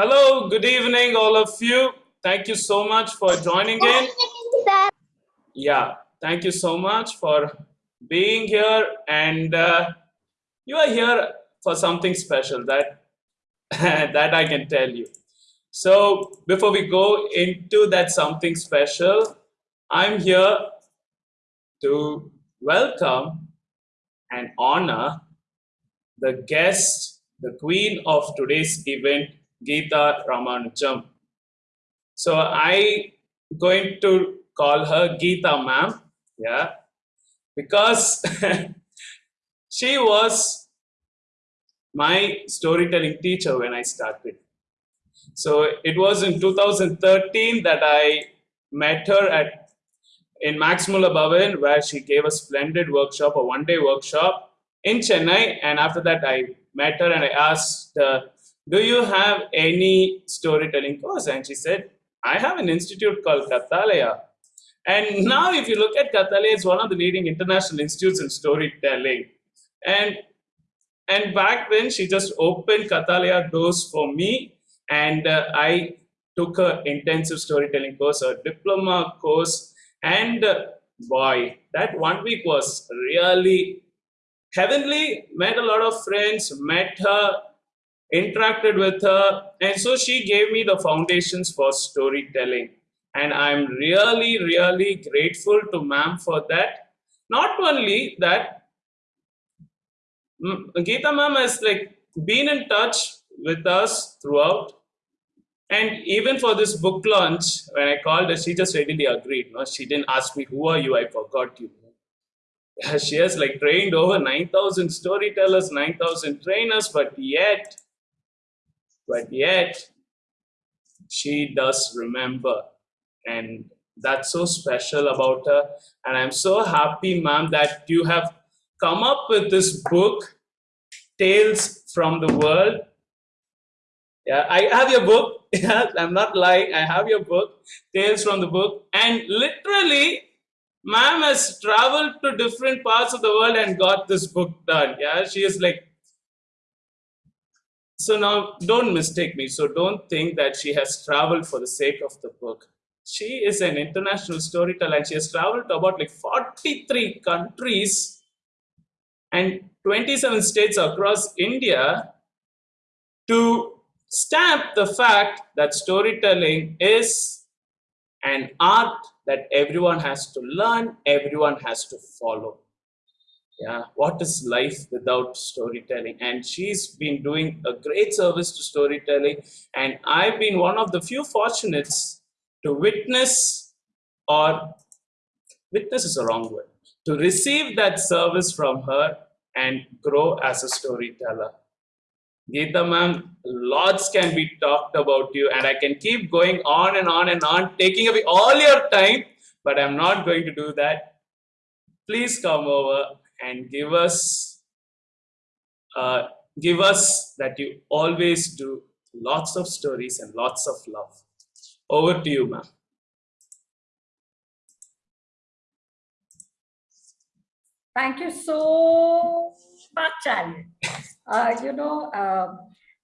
Hello, good evening, all of you. Thank you so much for joining in. Yeah, thank you so much for being here. And uh, you are here for something special that, that I can tell you. So before we go into that something special, I'm here to welcome and honor the guest, the queen of today's event, Geeta Ramanujam. So I going to call her Geeta ma'am, yeah, because she was my storytelling teacher when I started. So it was in 2013 that I met her at in Max Muller Bhavan where she gave a splendid workshop, a one-day workshop in Chennai. And after that, I met her and I asked, do you have any storytelling course? And she said, I have an institute called Kathalaya. And now if you look at Kathalaya, it's one of the leading international institutes in storytelling. And, and back then, she just opened Kathalaya doors for me. And uh, I took an intensive storytelling course, a diploma course. And uh, boy, that one week was really heavenly. Met a lot of friends, met her, interacted with her. And so she gave me the foundations for storytelling. And I'm really, really grateful to ma'am for that. Not only that, Geeta ma'am has like been in touch with us throughout. And even for this book launch, when I called her, she just readily agreed. No? She didn't ask me, who are you? I forgot you. She has like trained over 9,000 storytellers, 9,000 trainers, but yet but yet she does remember. And that's so special about her. And i'm so happy ma'am that you have come up with this book tales from the world. Yeah i have your book. I'm not lying. I have your book tales from the book. And literally ma'am has traveled to different parts of the world and got this book done. Yeah she is like so now don't mistake me. So don't think that she has traveled for the sake of the book. She is an international storyteller and she has traveled to about like 43 countries and 27 states across India to stamp the fact that storytelling is an art that everyone has to learn, everyone has to follow yeah. What is life without storytelling? And she's been doing a great service to storytelling. And i've been one of the few fortunates to witness or witness is a wrong word. To receive that service from her and grow as a storyteller. Geeta ma'am, lots can be talked about you and I can keep going on and on and on, taking away all your time, but I'm not going to do that. Please come over and give us uh, give us that you always do lots of stories and lots of love. Over to you, ma'am. Thank you so much, Alvin. Uh, you know, uh,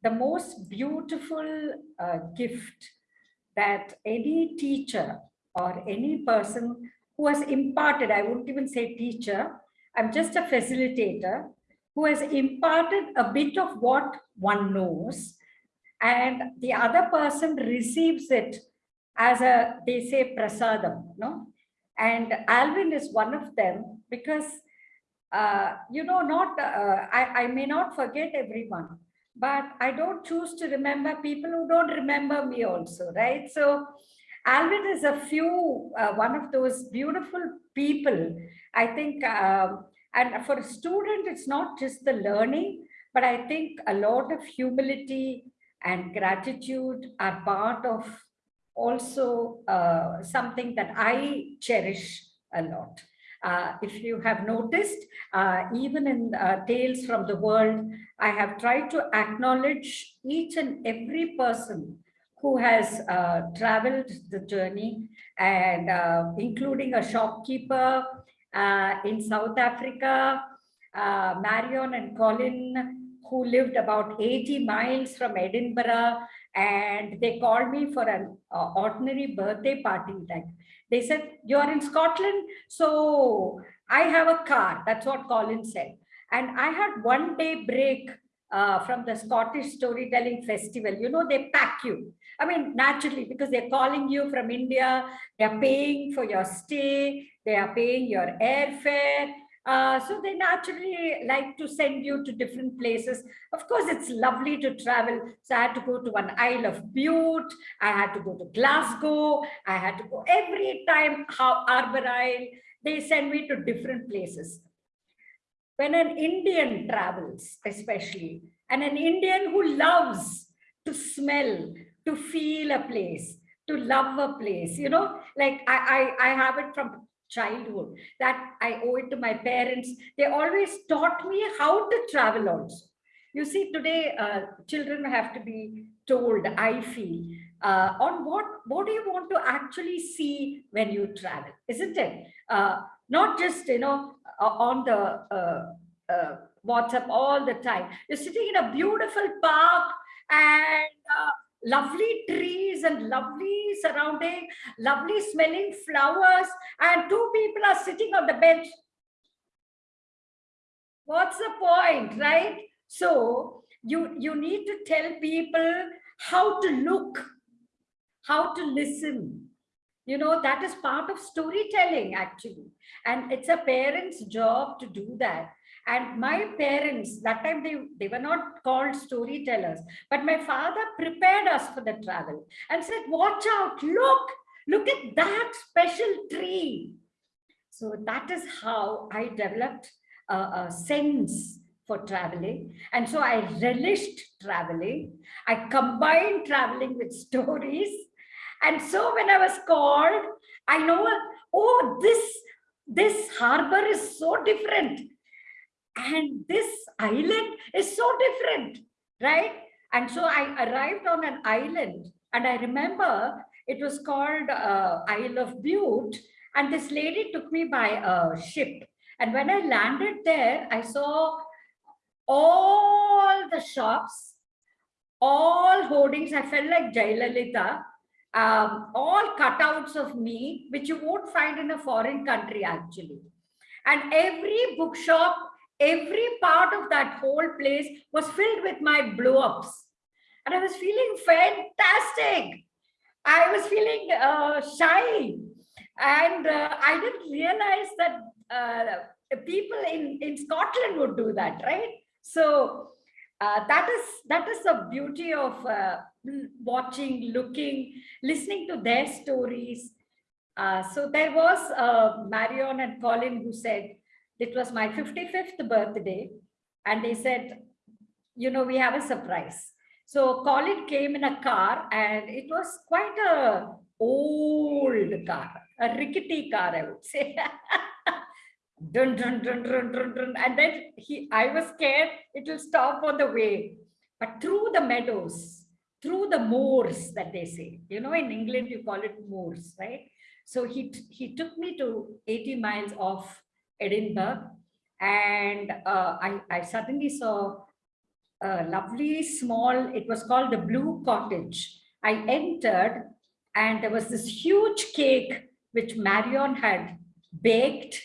the most beautiful uh, gift that any teacher or any person who has imparted, I wouldn't even say teacher, I'm just a facilitator who has imparted a bit of what one knows and the other person receives it as a, they say prasadam, no? And Alvin is one of them because, uh, you know, not, uh, I, I may not forget everyone, but I don't choose to remember people who don't remember me also, right? So Alvin is a few, uh, one of those beautiful people I think, um, and for a student, it's not just the learning, but I think a lot of humility and gratitude are part of also uh, something that I cherish a lot. Uh, if you have noticed, uh, even in uh, Tales from the World, I have tried to acknowledge each and every person who has uh, traveled the journey and uh, including a shopkeeper, uh, in South Africa, uh, Marion and Colin, who lived about 80 miles from Edinburgh and they called me for an uh, ordinary birthday party. Like they said, you are in Scotland, so I have a car. That's what Colin said. And I had one day break uh, from the Scottish Storytelling Festival. You know, they pack you. I mean, naturally, because they're calling you from India, they're paying for your stay, they are paying your airfare. Uh, so they naturally like to send you to different places. Of course, it's lovely to travel. So I had to go to one Isle of Bute. I had to go to Glasgow. I had to go every time how Arbor Isle. They send me to different places. When an Indian travels, especially, and an Indian who loves to smell, to feel a place, to love a place, you know, like I, I, I have it from childhood that I owe it to my parents. They always taught me how to travel also. You see, today uh, children have to be told, I feel, uh, on what, what do you want to actually see when you travel, isn't it? Uh, not just, you know, uh, on the uh, uh, WhatsApp all the time. You're sitting in a beautiful park and lovely trees and lovely surrounding, lovely smelling flowers, and two people are sitting on the bench. What's the point, right? So you, you need to tell people how to look, how to listen. You know, that is part of storytelling, actually. And it's a parent's job to do that. And my parents, that time they, they were not called storytellers, but my father prepared us for the travel and said, watch out, look, look at that special tree. So that is how I developed a, a sense for traveling. And so I relished traveling. I combined traveling with stories. And so when I was called, I know, oh, this, this harbor is so different and this island is so different, right? And so I arrived on an island and I remember it was called uh, Isle of Bute and this lady took me by a ship. And when I landed there, I saw all the shops, all hoardings. I felt like Jayalalitha, um, all cutouts of me, which you won't find in a foreign country actually. And every bookshop every part of that whole place was filled with my blow-ups. And I was feeling fantastic. I was feeling uh, shy. And uh, I didn't realize that uh, people in, in Scotland would do that, right? So uh, that is that is the beauty of uh, watching, looking, listening to their stories. Uh, so there was Marion and Colin who said, it was my 55th birthday. And they said, you know, we have a surprise. So Colin came in a car and it was quite a old car, a rickety car, I would say. dun, dun, dun, dun, dun, dun. And then he, I was scared it will stop on the way. But through the meadows, through the moors that they say, you know, in England, you call it moors, right? So he, he took me to 80 miles off Edinburgh. And uh, I, I suddenly saw a lovely small, it was called the Blue Cottage. I entered and there was this huge cake which Marion had baked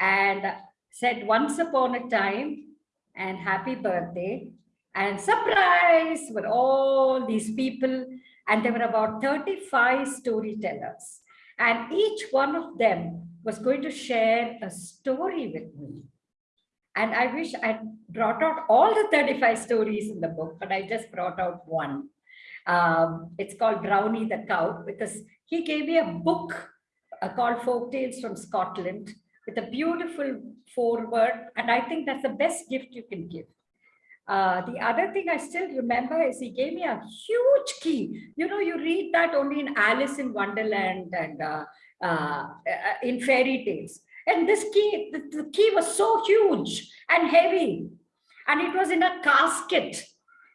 and said once upon a time and happy birthday and surprise were all these people and there were about 35 storytellers and each one of them was going to share a story with me. And I wish I brought out all the 35 stories in the book, but I just brought out one. Um, it's called Brownie the Cow because he gave me a book uh, called Folk Tales from Scotland with a beautiful foreword. And I think that's the best gift you can give. Uh, the other thing I still remember is he gave me a huge key. You know, you read that only in Alice in Wonderland and uh, uh, in fairy tales. And this key, the, the key was so huge and heavy. And it was in a casket.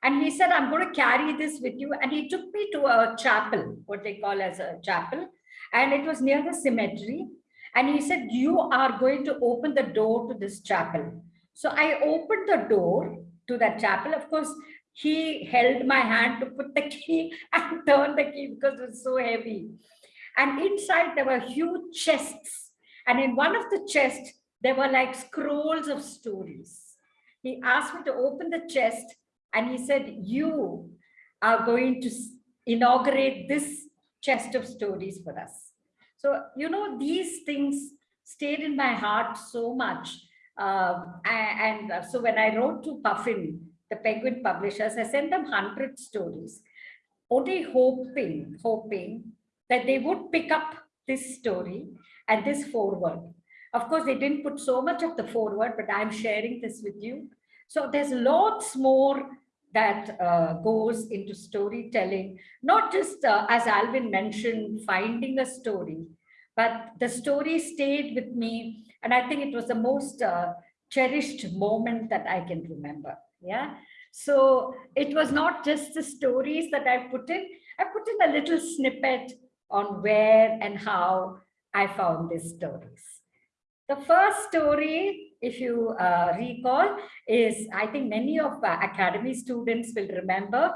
And he said, I'm going to carry this with you. And he took me to a chapel, what they call as a chapel. And it was near the cemetery. And he said, you are going to open the door to this chapel. So I opened the door to that chapel. Of course, he held my hand to put the key and turn the key because it was so heavy. And inside there were huge chests. And in one of the chests, there were like scrolls of stories. He asked me to open the chest and he said, you are going to inaugurate this chest of stories for us. So, you know, these things stayed in my heart so much. Um, and, and so when I wrote to Puffin, the Penguin publishers, I sent them 100 stories, only hoping, hoping that they would pick up this story and this forward. Of course, they didn't put so much of the forward, but I'm sharing this with you. So there's lots more that uh, goes into storytelling, not just uh, as Alvin mentioned, finding a story, but the story stayed with me. And I think it was the most uh, cherished moment that I can remember. Yeah. So it was not just the stories that I put in, I put in a little snippet on where and how I found these stories. The first story, if you uh, recall, is I think many of uh, academy students will remember.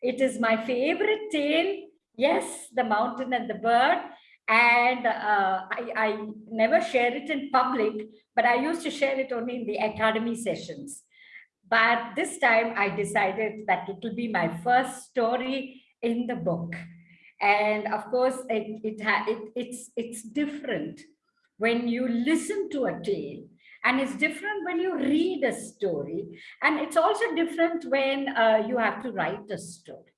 It is my favorite tale. Yes, the mountain and the bird. And uh, I, I never share it in public, but I used to share it only in the academy sessions. But this time I decided that it will be my first story in the book. And of course, it, it, it, it's, it's different when you listen to a tale and it's different when you read a story and it's also different when uh, you have to write a story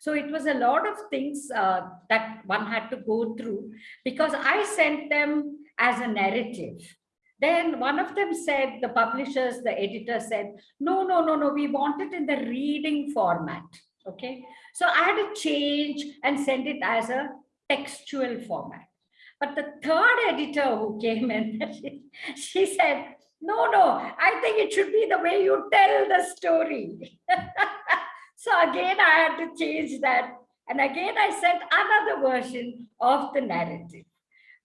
so it was a lot of things uh, that one had to go through because i sent them as a narrative. Then one of them said the publishers the editor said no no no no we want it in the reading format okay? So i had to change and send it as a textual format. But the third editor who came in, she, she said, no, no, I think it should be the way you tell the story. so again, I had to change that. And again, I sent another version of the narrative.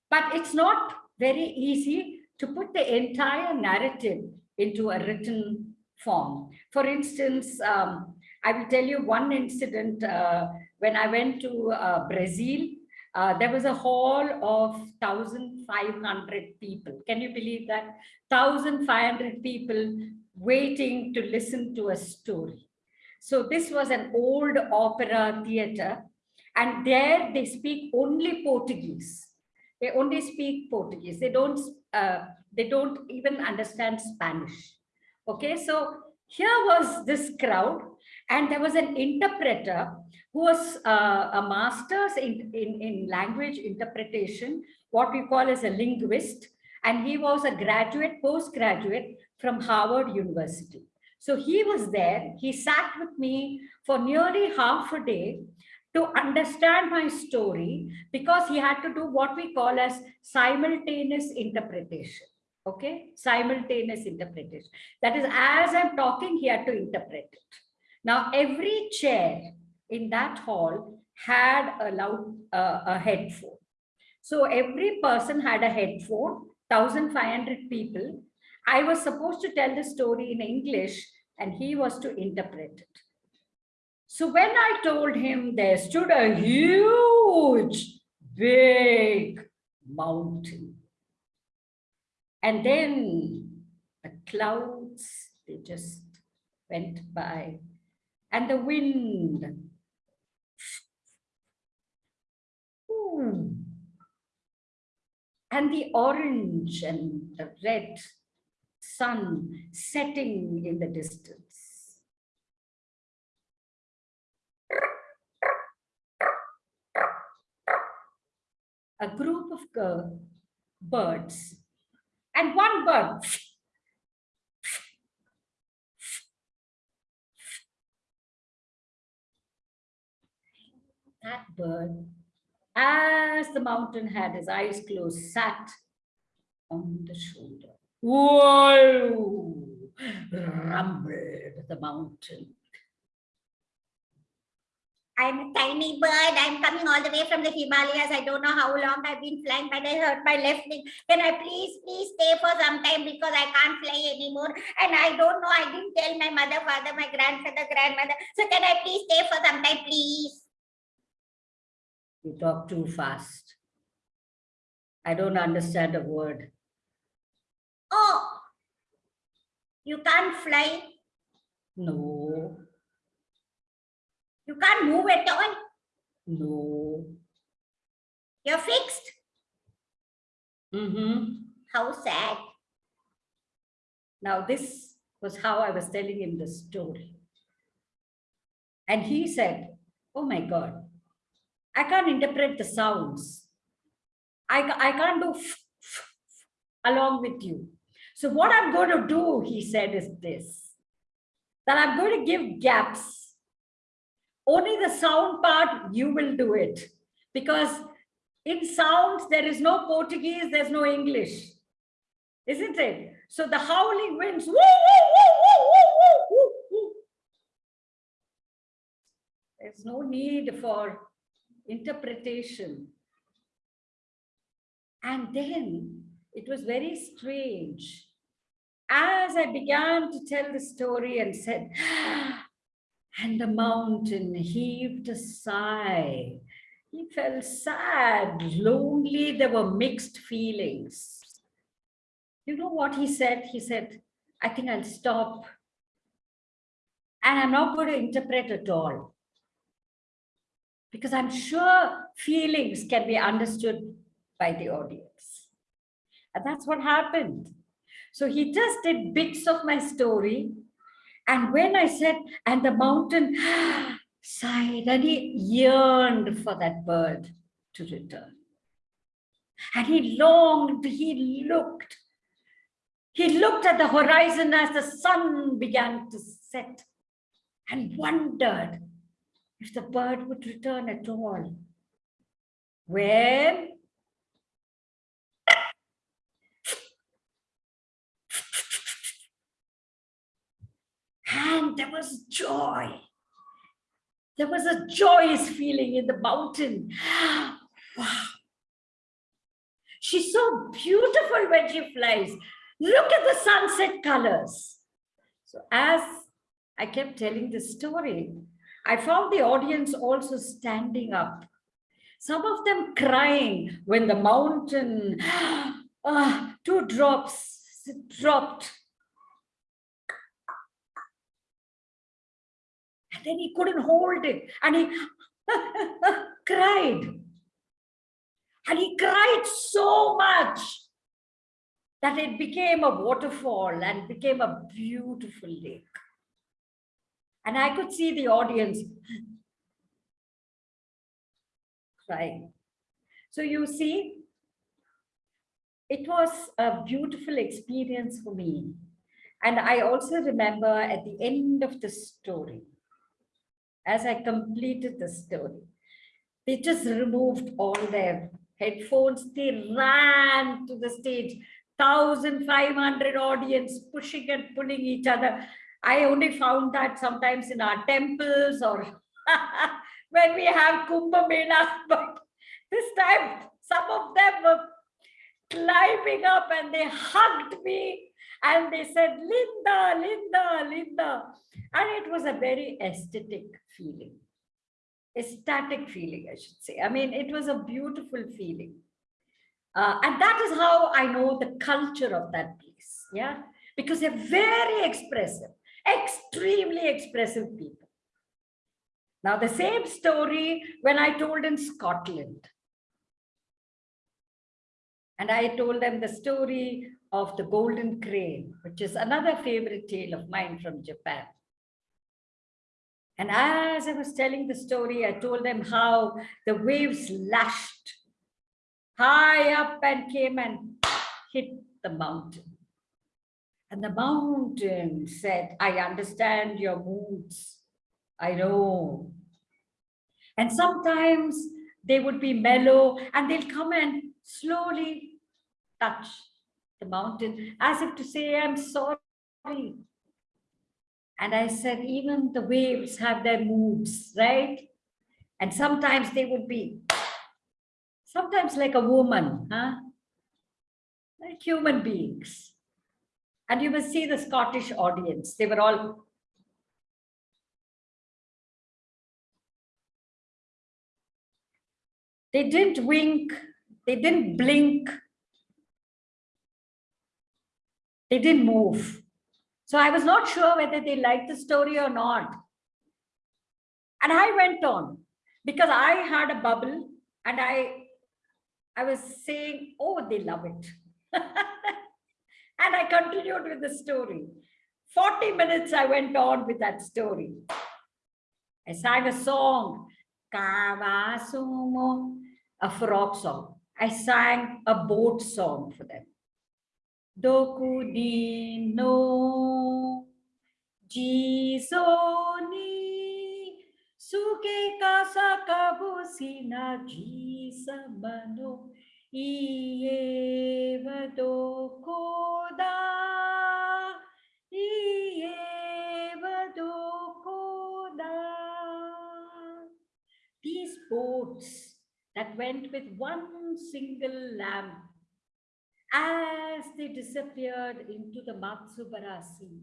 But it's not very easy to put the entire narrative into a written form. For instance, um, I will tell you one incident uh, when I went to uh, Brazil uh, there was a hall of 1,500 people. Can you believe that? 1,500 people waiting to listen to a story. So this was an old opera theater and there they speak only Portuguese. They only speak Portuguese. They don't, uh, they don't even understand Spanish. Okay, so here was this crowd and there was an interpreter who was uh, a master's in, in, in language interpretation, what we call as a linguist, and he was a graduate, postgraduate from Harvard University. So he was there, he sat with me for nearly half a day to understand my story because he had to do what we call as simultaneous interpretation. Okay? Simultaneous interpretation. That is as i'm talking he had to interpret it. Now, every chair in that hall had a loud uh, a headphone. So every person had a headphone, 1,500 people. I was supposed to tell the story in English and he was to interpret it. So when I told him there stood a huge, big mountain. And then the clouds, they just went by and the wind. Ooh. And the orange and the red sun setting in the distance. A group of birds and one bird that bird, as the mountain had his eyes closed, sat on the shoulder. Whoa! Rumbled the mountain. I'm a tiny bird. I'm coming all the way from the Himalayas. I don't know how long I've been flying, but I hurt my left wing. Can I please, please stay for some time because I can't fly anymore? And I don't know. I didn't tell my mother, father, my grandfather, grandmother. So can I please stay for some time, please? You talk too fast. I don't understand a word. Oh, you can't fly. No, You can't move at all. no. You're fixed. Mm-hmm. How sad. Now, this was how I was telling him the story. And he said, Oh my God, I can't interpret the sounds. I, I can't do along with you. So, what I'm going to do, he said, is this that I'm going to give gaps. Only the sound part, you will do it. Because in sounds, there is no Portuguese, there's no English isn't it? So the howling winds, woo, woo, woo, woo, woo, woo, woo. There's no need for interpretation. And then it was very strange. As I began to tell the story and said, and the mountain heaved a sigh. He felt sad, lonely. There were mixed feelings. You know what he said? He said, I think I'll stop. And I'm not going to interpret at all. Because I'm sure feelings can be understood by the audience. And that's what happened. So he just did bits of my story. And when I said, and the mountain sighed, and he yearned for that bird to return. And he longed, he looked, he looked at the horizon as the sun began to set and wondered if the bird would return at all. When and there was joy. There was a joyous feeling in the mountain. Wow. She's so beautiful when she flies. Look at the sunset colors. So as I kept telling the story, I found the audience also standing up. Some of them crying when the mountain, ah, two drops dropped. Then he couldn't hold it and he cried. And he cried so much that it became a waterfall and became a beautiful lake. And I could see the audience crying. So you see, it was a beautiful experience for me. And I also remember at the end of the story, as I completed the story, they just removed all their headphones. They ran to the stage, 1,500 audience pushing and pulling each other. I only found that sometimes in our temples or when we have Kumbh Mela, but this time some of them were climbing up and they hugged me and they said, Linda, Linda, Linda. And it was a very aesthetic feeling, ecstatic feeling, I should say. I mean, it was a beautiful feeling. Uh, and that is how I know the culture of that place. Yeah, because they're very expressive, extremely expressive people. Now, the same story when I told in Scotland. And I told them the story of the golden crane, which is another favorite tale of mine from Japan. And as I was telling the story, I told them how the waves lashed high up and came and hit the mountain. And the mountain said, I understand your moods. I know. And sometimes they would be mellow and they'll come and slowly touch the mountain as if to say, I'm sorry. And I said, even the waves have their moods, right? And sometimes they would be, sometimes like a woman, huh? Like human beings. And you must see the Scottish audience. They were all They didn't wink, they didn't blink. They didn't move. So I was not sure whether they liked the story or not. And I went on because I had a bubble and I, I was saying, oh, they love it. and I continued with the story. 40 minutes I went on with that story. I sang a song, Kawasumo, a frog song. I sang a boat song for them. Doku di no suke kasa kabusina jisamano iye vadokoda iye vadokoda these boats that went with one single lamb as they disappeared into the Matsubara Sea.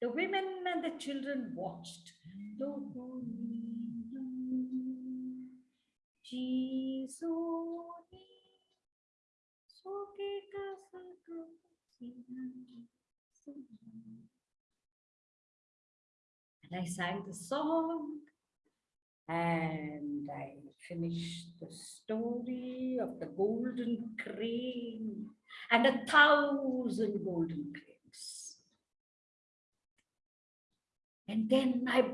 The women and the children watched. And I sang the song and I finished the story of the golden crane and a thousand golden cranes. And then I,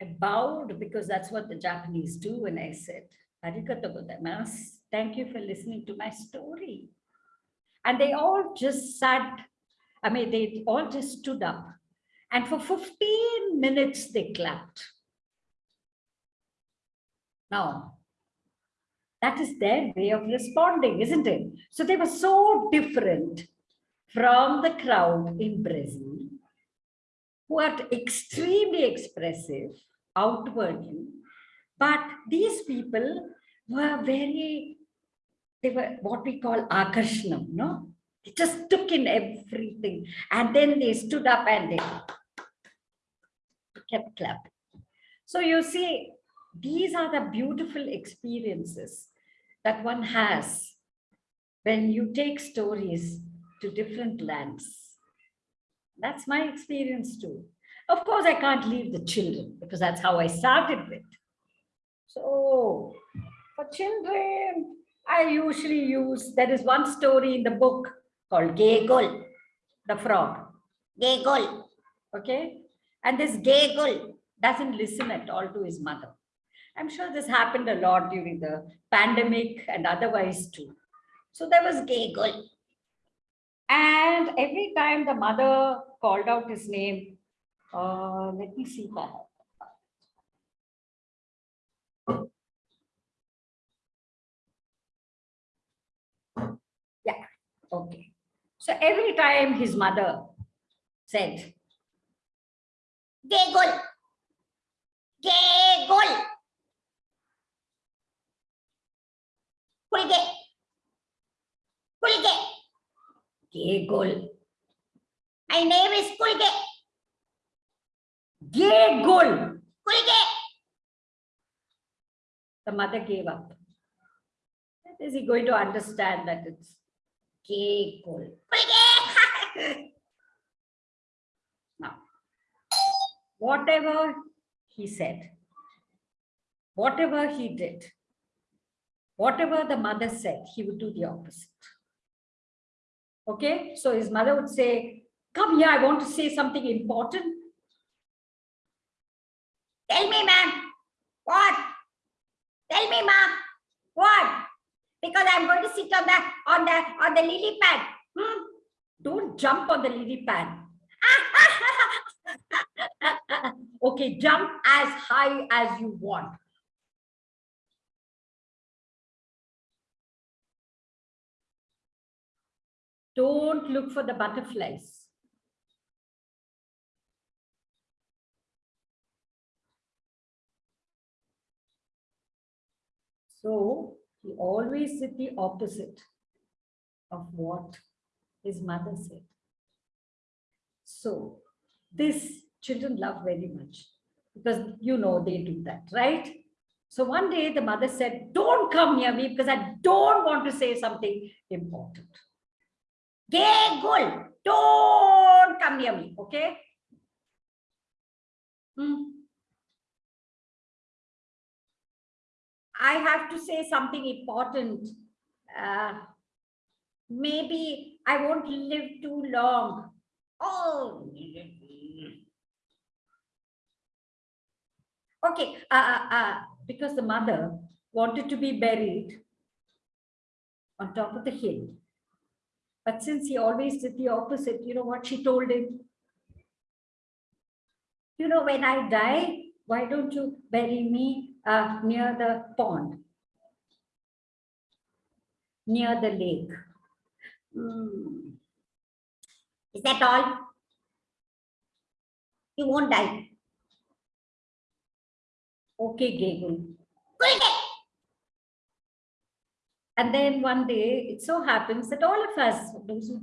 I bowed because that's what the Japanese do. And I said, Arigato gozaimasu. Thank you for listening to my story. And they all just sat, I mean, they all just stood up. And for 15 minutes, they clapped. Now, that is their way of responding, isn't it? So they were so different from the crowd in Brazil, who are extremely expressive outwardly, but these people were very, they were what we call akarshanam, no? They just took in everything and then they stood up and they kept clapping. So you see, these are the beautiful experiences that one has when you take stories to different lands. That's my experience too. Of course, I can't leave the children because that's how I started with. So for children, I usually use, there is one story in the book called Gegol, the frog. Gegol, okay? And this Gegol doesn't listen at all to his mother. I'm sure this happened a lot during the pandemic and otherwise too. So there was Gegol. And every time the mother called out his name, uh, let me see that. Yeah, okay. So every time his mother said, Gegol, Gegol, Kulge. Kulge. Gegol. My name is Kulge. Gegol. Kulge. The mother gave up. Is he going to understand that it's Gegol? Kulge. now, whatever he said, whatever he did, Whatever the mother said, he would do the opposite. Okay, so his mother would say, come here, I want to say something important. Tell me, ma'am. What? Tell me, ma'am. What? Because I'm going to sit on the on the on the lily pad. Hmm? Don't jump on the lily pad. okay, jump as high as you want. Don't look for the butterflies. So he always did the opposite of what his mother said. So this children love very much because you know they do that, right? So one day the mother said, don't come near me because I don't want to say something important. Gegul, don't come near me, okay? Hmm. I have to say something important. Uh, maybe I won't live too long. Oh, okay. Uh, uh, uh, because the mother wanted to be buried on top of the hill. But since he always did the opposite, you know what she told him? You know, when I die, why don't you bury me uh, near the pond? Near the lake. Hmm. Is that all? You won't die. Okay, Gegul. Good. And then one day, it so happens that all of us, those who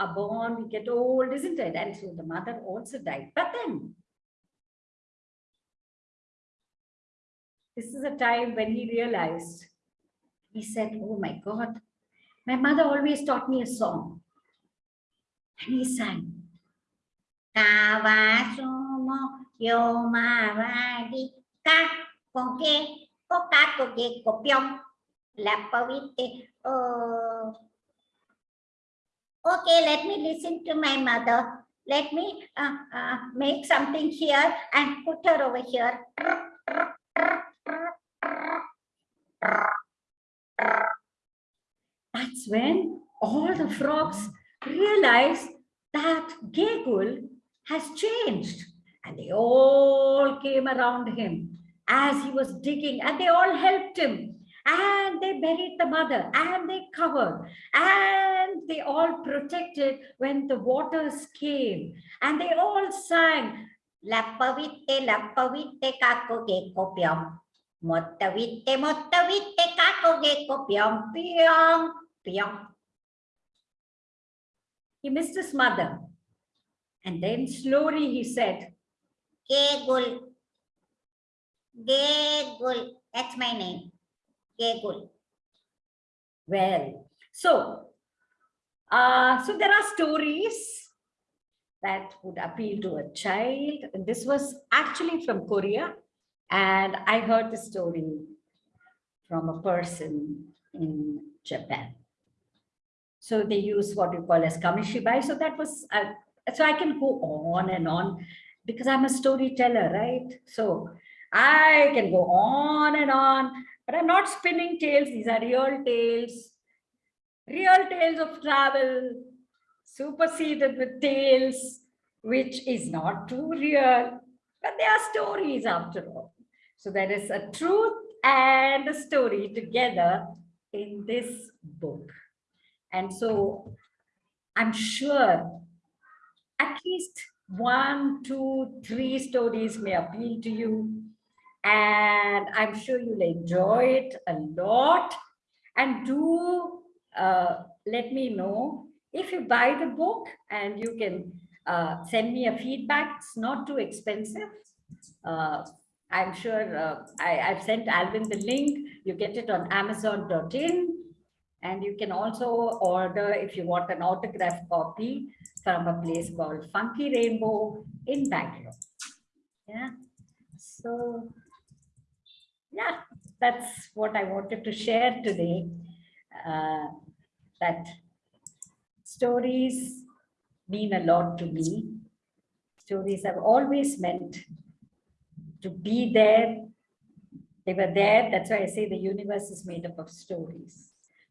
are born, we get old, isn't it? And so the mother also died. But then, this is a time when he realized, he said, oh my God, my mother always taught me a song. And he sang, kopyong lapavite. Oh. Okay, let me listen to my mother. Let me uh, uh, make something here and put her over here. That's when all the frogs realized that Gegul has changed. And they all came around him as he was digging and they all helped him. And they buried the mother and they covered and they all protected when the waters came. And they all sang, Lapavite, lapavite kakoge kopyong. Mottavite, mottavite kakoge kopyong. Pyong, pyong. he missed his mother. And then slowly he said, Gegul. Gegul. That's my name. Gegul. Well, so, uh, so there are stories that would appeal to a child. This was actually from Korea. And I heard the story from a person in Japan. So they use what you call as kamishibai. So that was, uh, so I can go on and on because I'm a storyteller, right? So I can go on and on, but I'm not spinning tales. These are real tales, real tales of travel, superseded with tales, which is not too real, but they are stories after all. So there is a truth and a story together in this book. And so I'm sure at least one, two, three stories may appeal to you. And I'm sure you'll enjoy it a lot. And do uh, let me know if you buy the book and you can uh, send me a feedback. It's not too expensive. Uh, I'm sure uh, I, I've sent Alvin the link. You get it on amazon.in. And you can also order if you want an autograph copy from a place called Funky Rainbow in Bangalore. Yeah. So, yeah, that's what I wanted to share today. Uh, that stories mean a lot to me. Stories have always meant to be there. They were there. That's why I say the universe is made up of stories.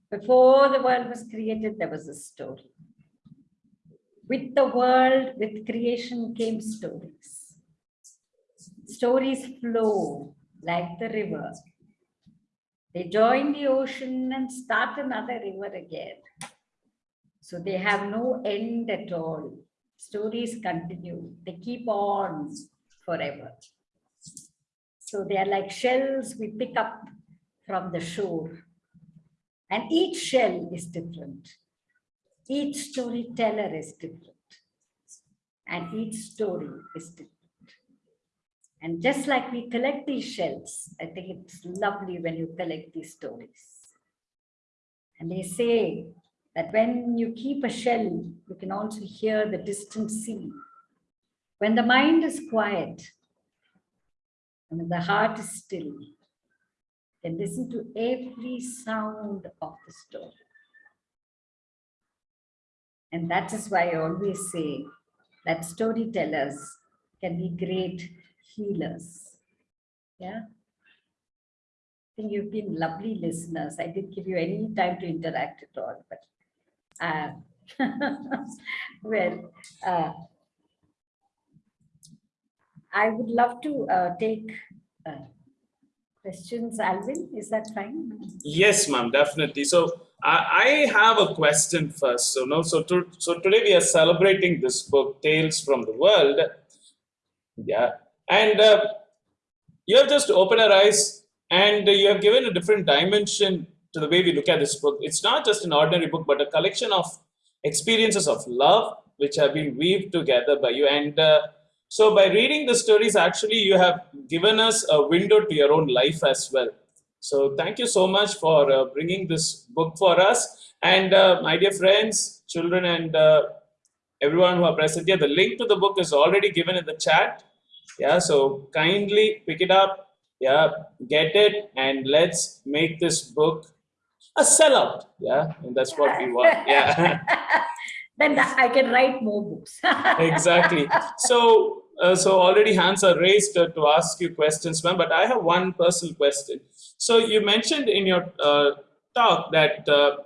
Before the world was created, there was a story. With the world, with creation came stories. Stories flow like the river. They join the ocean and start another river again. So they have no end at all. Stories continue. They keep on forever. So they are like shells we pick up from the shore. And each shell is different. Each storyteller is different. And each story is different. And just like we collect these shells, I think it's lovely when you collect these stories. And they say that when you keep a shell, you can also hear the distant sea. When the mind is quiet, and when the heart is still, then listen to every sound of the story. And that is why I always say that storytellers can be great healers. Yeah. I think you've been lovely listeners. I didn't give you any time to interact at all, but uh, well, uh, I would love to uh, take uh, questions, Alvin. Is that fine? Yes, ma'am, definitely. So I, I have a question first. So no, so to, so today we are celebrating this book, Tales from the World. Yeah, and uh, you have just opened our eyes and you have given a different dimension to the way we look at this book. It's not just an ordinary book, but a collection of experiences of love which have been weaved together by you. And uh, so by reading the stories, actually, you have given us a window to your own life as well. So thank you so much for uh, bringing this book for us. And uh, my dear friends, children, and uh, everyone who are present here, the link to the book is already given in the chat. Yeah, so kindly pick it up. Yeah, get it, and let's make this book a sellout. Yeah, and that's what we want. Yeah. then I can write more books. exactly. So, uh, so already hands are raised uh, to ask you questions, ma'am. But I have one personal question. So you mentioned in your uh, talk that uh,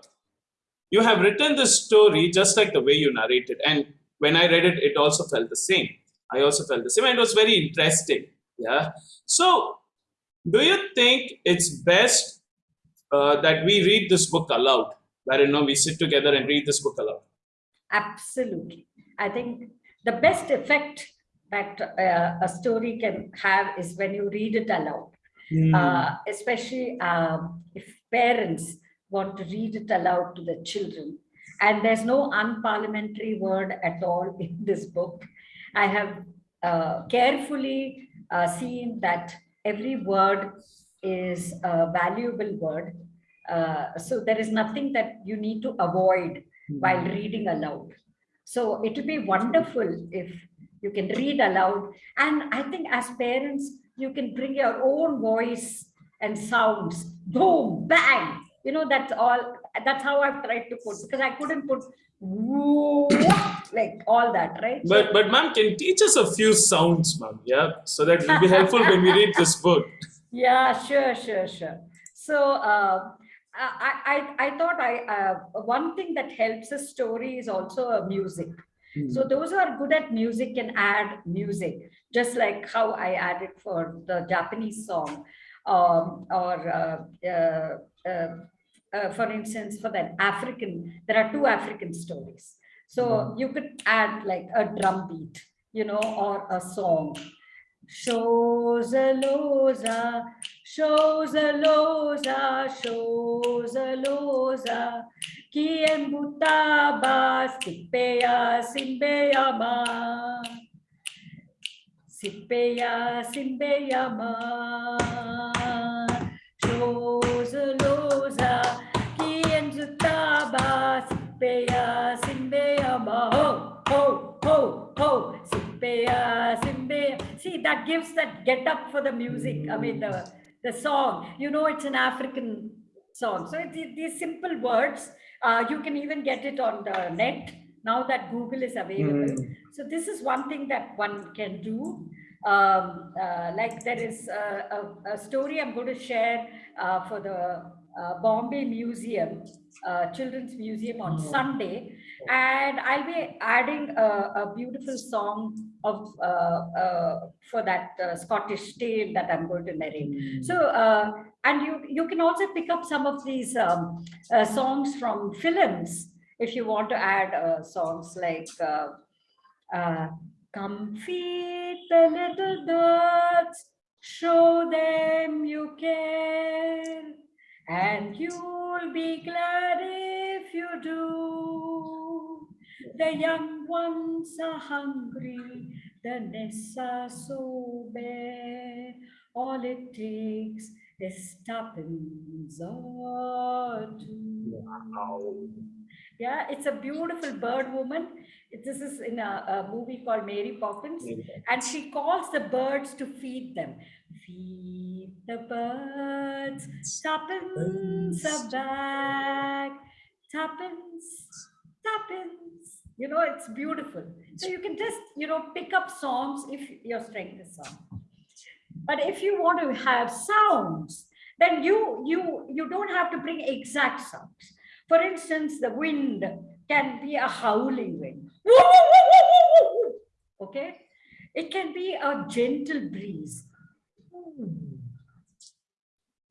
you have written this story just like the way you narrated, and when I read it, it also felt the same. I also felt the same, and it was very interesting. Yeah. So, do you think it's best uh, that we read this book aloud, where you know we sit together and read this book aloud? Absolutely. I think the best effect that uh, a story can have is when you read it aloud, mm. uh, especially um, if parents want to read it aloud to the children. And there's no unparliamentary word at all in this book. I have uh, carefully uh, seen that every word is a valuable word. Uh, so there is nothing that you need to avoid while hmm. reading aloud. So it would be wonderful if you can read aloud. And I think as parents, you can bring your own voice and sounds, boom, bang. You know, that's all, that's how I've tried to put, because I couldn't put like all that, right? But, but ma'am, can teach us a few sounds, ma'am, yeah? So that will be helpful when we read this book. Yeah, sure, sure, sure. So, uh, I, I, I thought I uh, one thing that helps a story is also a music. Mm. So those who are good at music can add music, just like how I added for the Japanese song, um, or uh, uh, for instance, for the African, there are two African stories. So mm. you could add like a drum beat, you know, or a song Shozaloza, Shozaloza, Shozaloza, Kiembutaba, Sipeya, Simbeyama, Sipeya, Simbeyama, Shozaloza, Sipeya, Simbeyama, ho, ho, ho, ho, Sipeya, Simbeyama, see that gives that get up for the music i mean the the song. You know it's an african song. So it's these simple words uh, you can even get it on the net now that google is available. Mm. so this is one thing that one can do. Um, uh, like there is a, a, a, story i'm going to share uh, for the uh, Bombay Museum, uh, Children's Museum on mm. Sunday. And I'll be adding a, a beautiful song of uh, uh for that uh, Scottish tale that I'm going to narrate. Mm. So, uh, and you, you can also pick up some of these um, songs from films if you want to add songs like Come feed the little birds, show them you care and you'll be glad if you do. The young ones are hungry, the nests are so bare. All it takes is tuppence or two. Wow. Yeah, it's a beautiful bird woman. This is in a, a movie called Mary Poppins, and she calls the birds to feed them. Feed the birds, tuppence a bag, tuppence, tuppence. You know, it's beautiful. So you can just, you know, pick up songs if your strength is song. But if you want to have sounds, then you you you don't have to bring exact sounds. For instance, the wind can be a howling wind. Okay, it can be a gentle breeze. Hmm.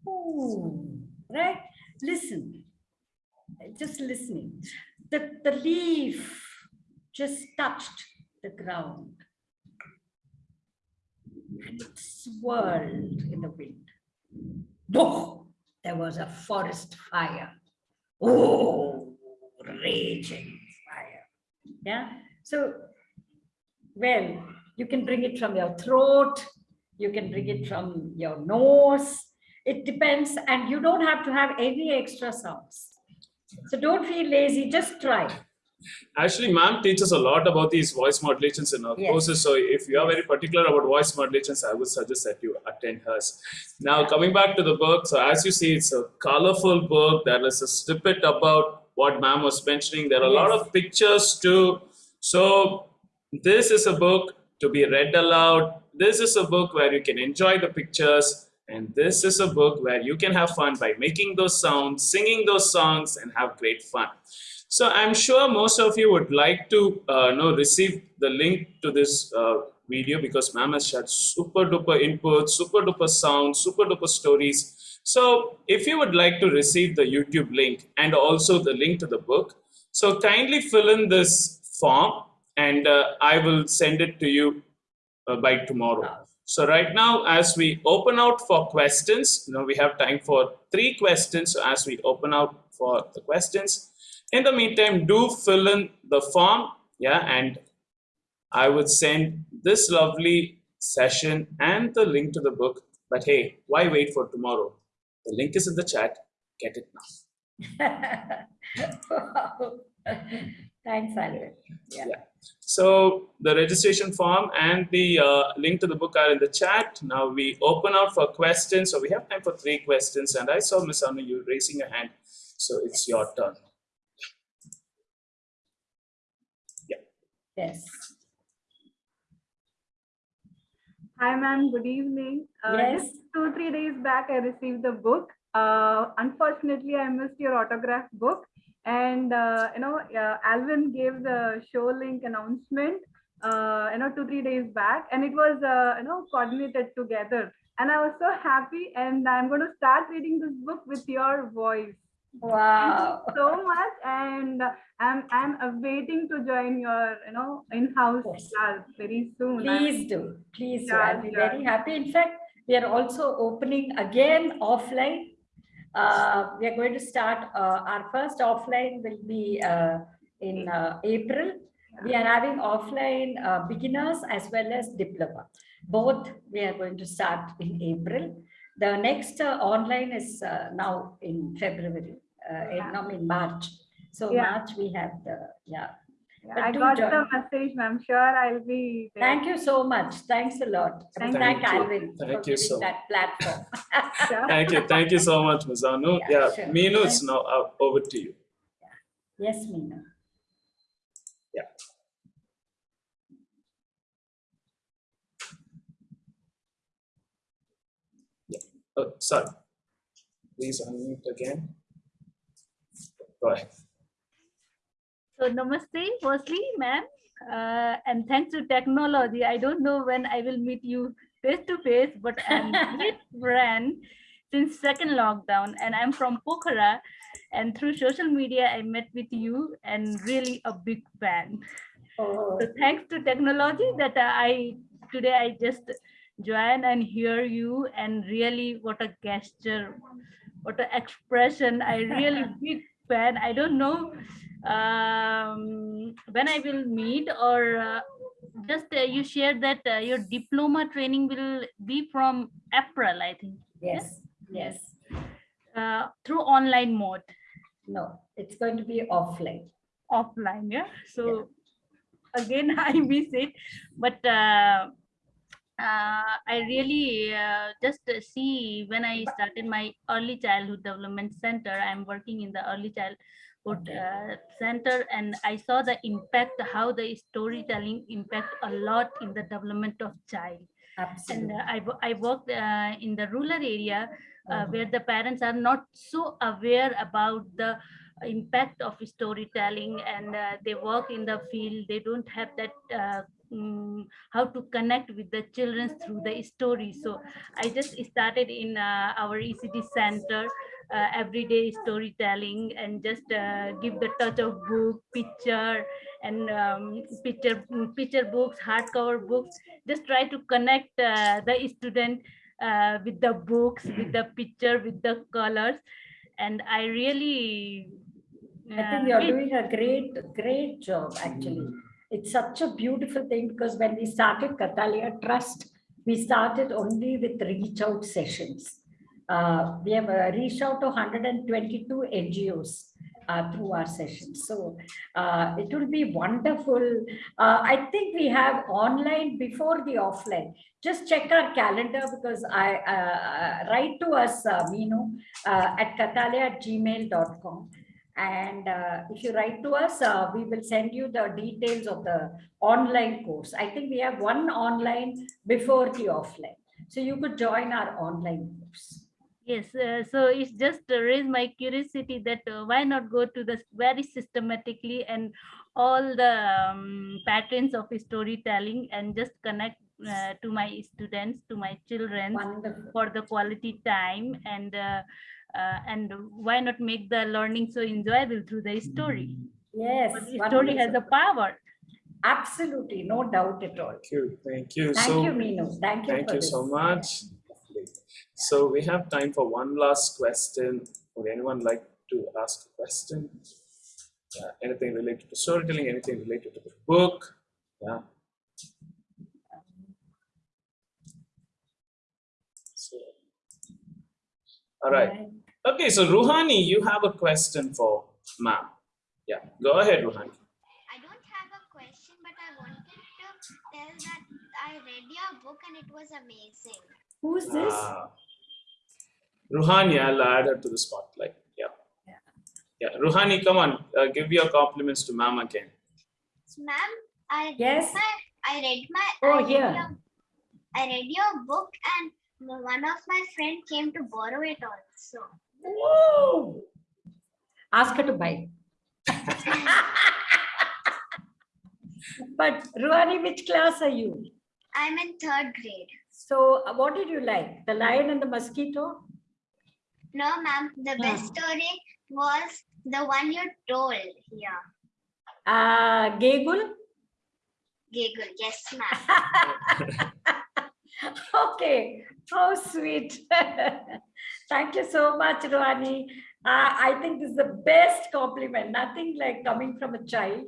Ooh, right? Listen, just listening. The, the leaf just touched the ground and it swirled in the wind. Boom! There was a forest fire. Oh, raging fire. Yeah. So, well, you can bring it from your throat, you can bring it from your nose. It depends, and you don't have to have any extra sounds. So don't feel lazy, just try. Actually, ma'am teaches a lot about these voice modulations in her Yes. courses. So if you are very particular about voice modulations, I would suggest that you attend hers. Now, coming back to the book, so as you see, it's a colorful book. There is a snippet about what ma'am was mentioning. There are a lot of pictures too. So this is a book to be read aloud. This is a book where you can enjoy the pictures. And this is a book where you can have fun by making those sounds, singing those songs, and have great fun. So I'm sure most of you would like to uh, know receive the link to this uh, video because ma'am has shared super duper input, super duper sound, super duper stories. So if you would like to receive the YouTube link and also the link to the book, so kindly fill in this form and uh, I will send it to you uh, by tomorrow. So right now, as we open out for questions, you know, we have time for three questions. So as we open out for the questions, in the meantime, do fill in the form, yeah, and I would send this lovely session and the link to the book. But hey, why wait for tomorrow? The link is in the chat. Get it now. Wow. Thanks, Alvin. Yeah. Yeah. So the registration form and the uh, link to the book are in the chat. Now we open up for questions. So we have time for three questions. And I saw Miss Anu, you raising your hand. So it's your turn. Yeah. Yes. Hi, ma'am. Good evening. Uh, Yes. Just two, three days back, I received the book. Uh, unfortunately, I missed your autograph book. And, uh, you know, uh, Alvin gave the show link announcement, uh, you know, two, three days back. And it was, uh, you know, coordinated together. And I was so happy. And I'm going to start reading this book with your voice. Wow. so much. And I'm, I'm awaiting to join your, you know, in-house class very soon. I'm- Please do. Please do. I'll be sure. very happy. In fact, we are also opening again offline. Uh, we are going to start, uh, our first offline will be uh, in uh, April. We are having offline uh, beginners as well as diploma. Both we are going to start in April. The next uh, online is uh, now in February, uh, in, no, in March. So Yeah. March we have the, yeah. Yeah, But I got join. the message, ma'am. Sure, I'll be there. Thank you so much. Thanks a lot. Thank Thank you. Alvin Thank for you giving so that platform. Sure. Thank you. Thank you so much, Ms. Anu. Yeah, Yeah, sure. Meenu, it's now uh, over to you. Yes, Meena. Oh, sorry. Please unmute again. Go ahead. So namaste, firstly, ma'am, uh, and thanks to technology. I don't know when I will meet you face to face, but I'm great friend since second lockdown, and I'm from Pokhara. And through social media, I met with you, and really a big fan. Oh, So thanks to technology that I today I just join and hear you, and really what a gesture what an expression. I really big fan. I don't know um, when I will meet or uh, just uh, you shared that uh, your diploma training will be from April, I think, Yes, yes. uh, through online mode, No, it's going to be offline. offline. Yeah. So again, I miss it, but uh, uh, I really uh, just uh, see when I started my early childhood development center. I'm working in the early childhood uh, center, and I saw the impact how the storytelling impact a lot in the development of child. And uh, I, I worked uh, in the rural area uh, Mhm. where the parents are not so aware about the impact of storytelling and uh, they work in the field they don't have that uh, mm, how to connect with the children through the story so i just started in uh, our ecd center uh, everyday storytelling and just uh, give the touch of book picture and um, picture picture books hardcover books just try to connect uh, the student uh, with the books with the picture with the colors and i really I uh, think you're doing a great, great job, actually. It's such a beautiful thing because when we started Kathalaya Trust, we started only with reach out sessions. Uh, we have uh, reached out to 122 NGOs uh, through our sessions. So uh, it will be wonderful. Uh, I think we have online before the offline. Just check our calendar because I uh, write to us, uh, Meenu, uh, at kathalaya@gmail.com. And if you write to us, we will send you the details of the online course. I think we have one online before the offline. So you could join our online course. Yes, uh, so it's just uh, raised my curiosity that uh, why not go to this very systematically and all the um, patterns of storytelling and just connect uh, to my students, to my children Wonderful. for the quality time and uh, uh, and why not make the learning so enjoyable through the story? Yes. The story has the wonderful. power. Absolutely, no doubt at all. Thank you. Thank you. Thank so you, Meenu. Thank you. Thank for you this. so much. So we have time for one last question. Would anyone like to ask a question? Yeah, anything related to storytelling, anything related to the book? Yeah. So, all right. Okay, so Ruhani, you have a question for ma'am. Yeah, go ahead, Ruhani. I don't have a question, but I wanted to tell that I read your book and it was amazing. Who's this? Ah. Ruhani, I'll add her to the spotlight. Yeah. Yeah, Ruhani, come on, uh, give your compliments to ma'am again. So, ma'am, I Yes. read my I read my Oh, I read here. your, I read your book and one of my friend came to borrow it also. Whoa. Ask her to buy. but Ruhani, which class are you? I'm in third grade. So uh, what did you like? The lion and the mosquito? No, ma'am, the best story was the one you told here. Uh, Gegul? Giggle, yes, ma'am. okay, how sweet. Thank you so much, Ruhani. Uh, I think this is the best compliment. Nothing like coming from a child.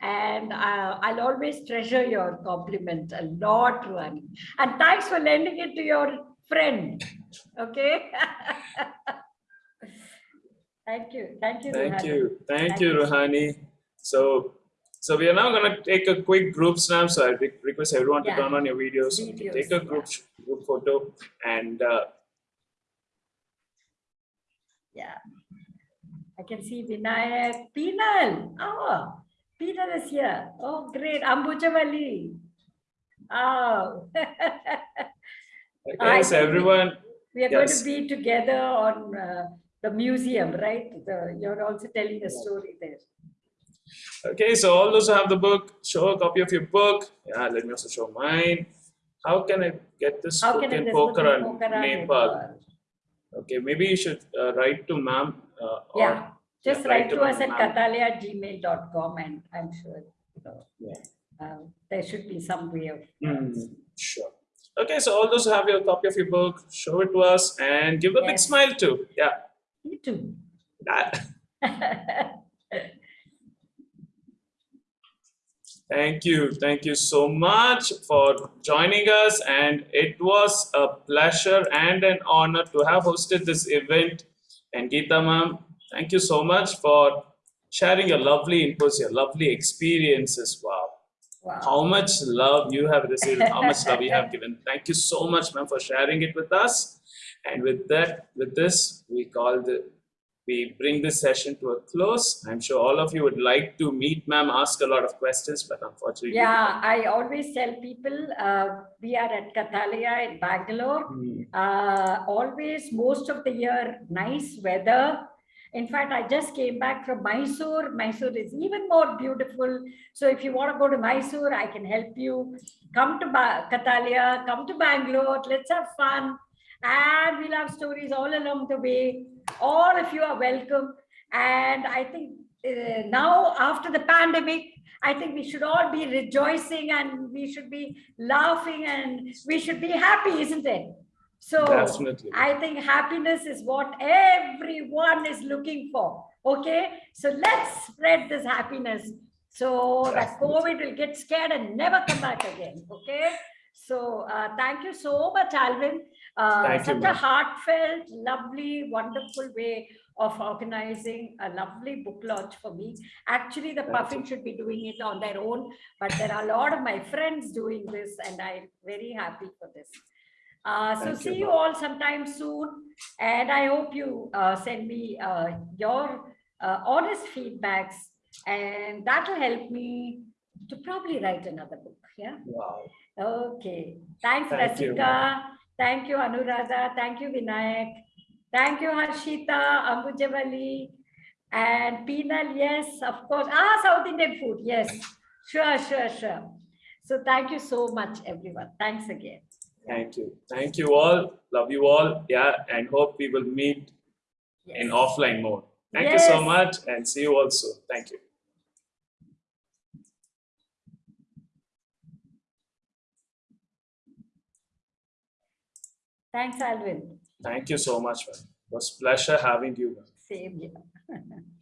And uh, I'll always treasure your compliment a lot, Ruhani. And thanks for lending it to your friend. Okay. Thank you. Thank you. Thank Ruhani. you. Thank Thank you. Ruhani. So, so we are now going to take a quick group snap. So I request everyone to Yeah. turn on your videos. so we can Videos, take a yeah. group sh- group photo and uh, Yeah. I can see Vinayak. Pinal. Oh, Pinal is here. Oh, great. Ambujavali. Oh. I everyone. We are going to be together on uh, the museum, right? The, you're also telling a story there. Okay, so all those who have the book, show a copy of your book. Yeah, let me also show mine. How can I get this How book can in this book in Pokhara, Pokhara, Nepal? Nepal? Okay, maybe you should uh, write to ma'am. Uh, Yeah, just yeah, write to us at kathalaya@gmail.com and I'm sure Yeah. uh, there should be some way of. Hmm, sure. Okay, so all those who have your copy of your book, show it to us and give a big smile too. Yeah. Me too. That- Thank you. Thank you so much for joining us. And it was a pleasure and an honor to have hosted this event. And Geeta ma'am, thank you so much for sharing your lovely inputs, your lovely experiences. Wow. Wow. How much love you have received, how much love you have given. Thank you so much, ma'am, for sharing it with us. And with that, with this, we call the we bring this session to a close. I'm sure all of you would like to meet ma'am, ask a lot of questions, but unfortunately, Yeah, I always tell people uh, we are at Kathalaya in Bangalore. Hmm, Uh, always, most of the year, nice weather. In fact, I just came back from Mysore. Mysore is even more beautiful. So if you want to go to Mysore, I can help you. Come to ba- Kathalaya, come to Bangalore. Let's have fun. And we'll have stories all along the way. All of you are welcome. And I think uh, now, after the pandemic, I think we should all be rejoicing and we should be laughing and we should be happy, isn't it? So Definitely. I think happiness is what everyone is looking for. Okay, so let's spread this happiness so that COVID will get scared and never come back again. Okay, so uh, thank you so much, Alvin. Uh, Thank you, such a heartfelt, lovely, wonderful way of organizing a lovely book launch for me. Actually, the Puffin should be doing it on their own, but there are a lot of my friends doing this, and I'm very happy for this. Uh, so Thank see you all sometime soon, and I hope you uh, send me uh, your uh, honest feedbacks, and that will help me to probably write another book. Yeah. Wow. Okay. Thanks, Thank you, Rasika. Thank you, Anuradha. Thank you, Vinayak. Thank you, Harshita, Ambujavali, and Pinal. Yes, of course. Ah, South Indian food. Yes. Sure, sure, sure. So thank you so much, everyone. Thanks again. Thank you. Thank you all. Love you all. Yeah, and hope we will meet in offline mode. Thank you so much and see you all soon. Thank you. Thanks, Alvin. Thank you so much, man. It was pleasure having you. man. Same here.